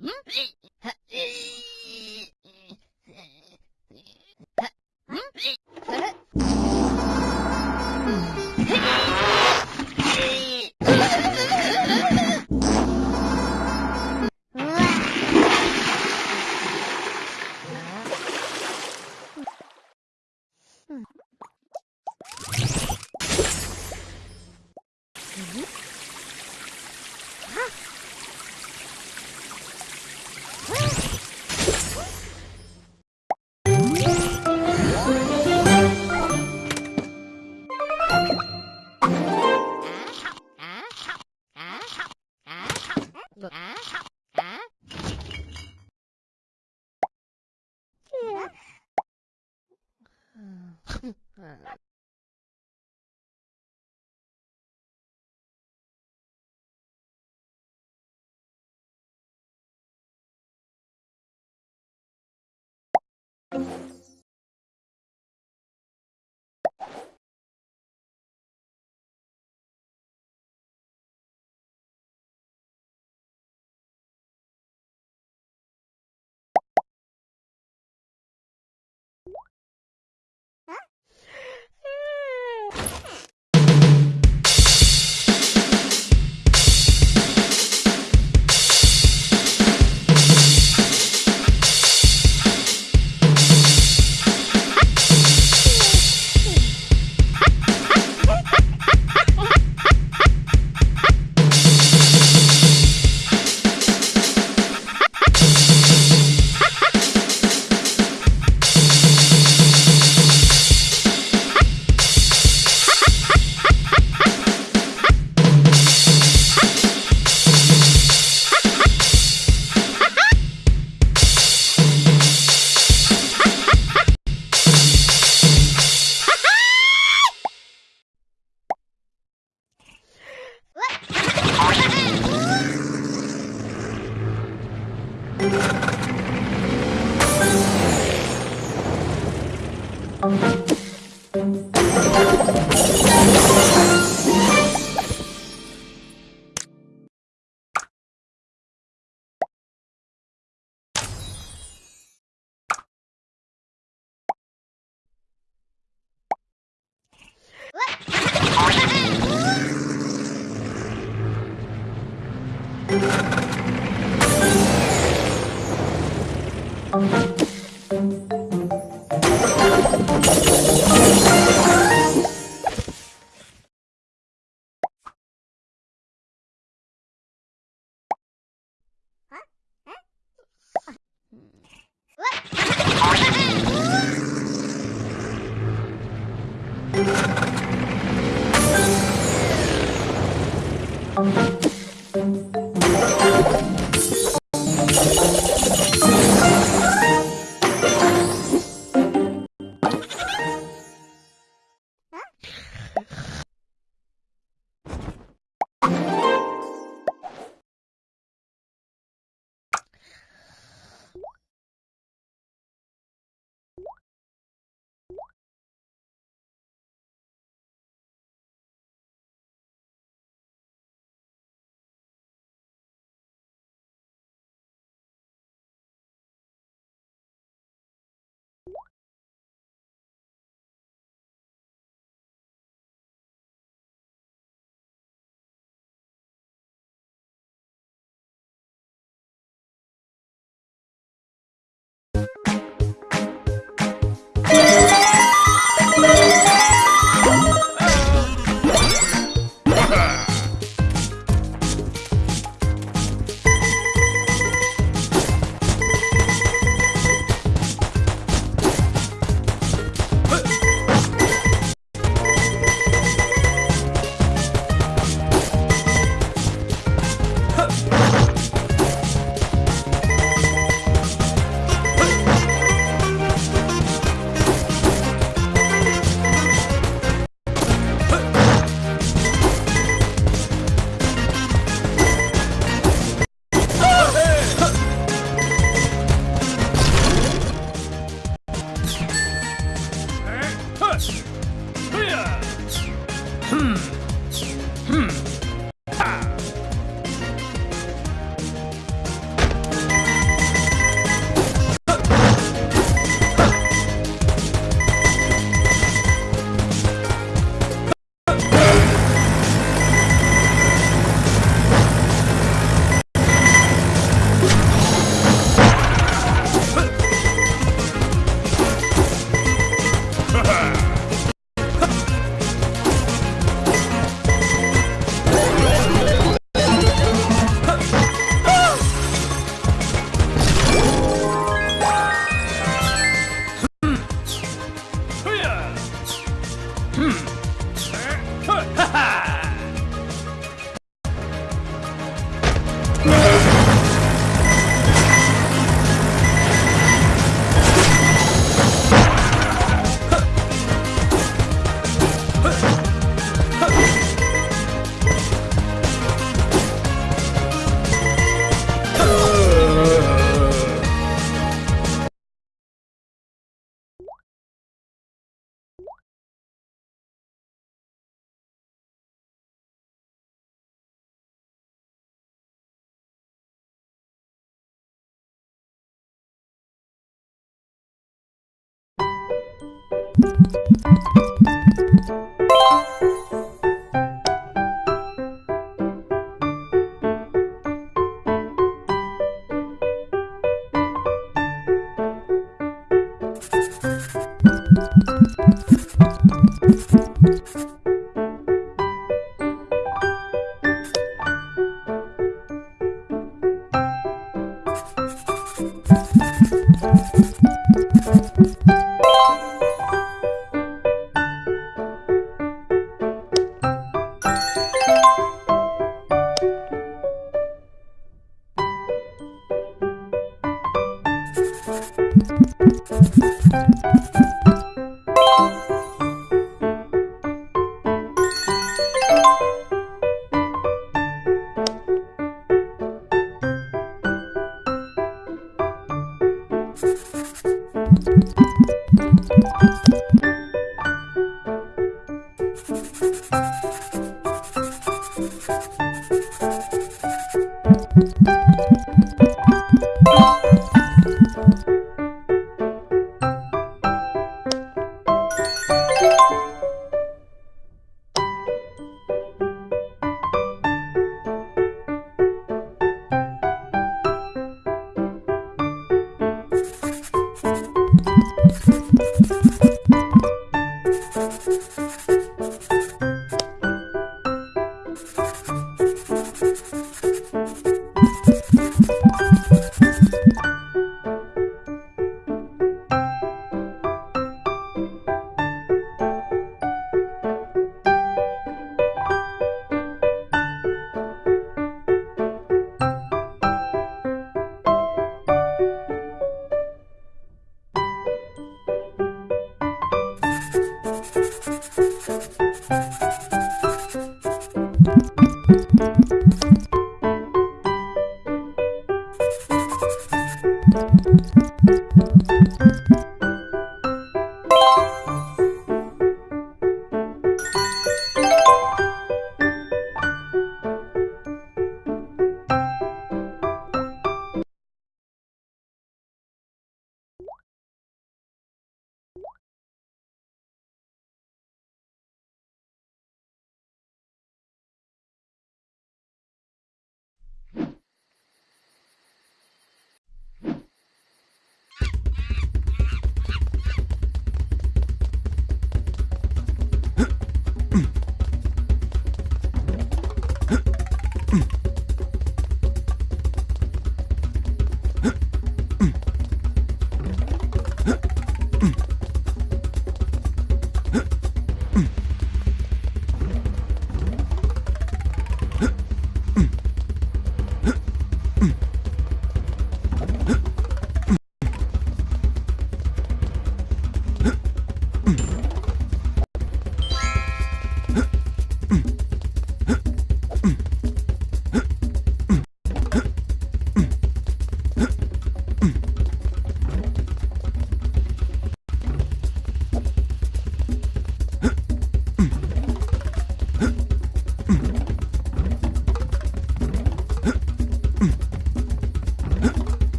응? Música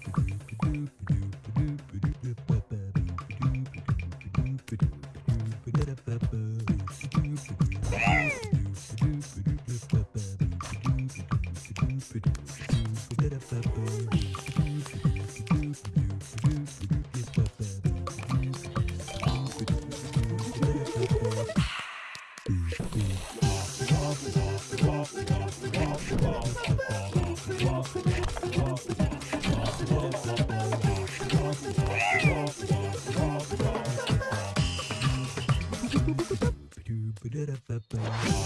ピピピピ。Ba-da-ba-ba.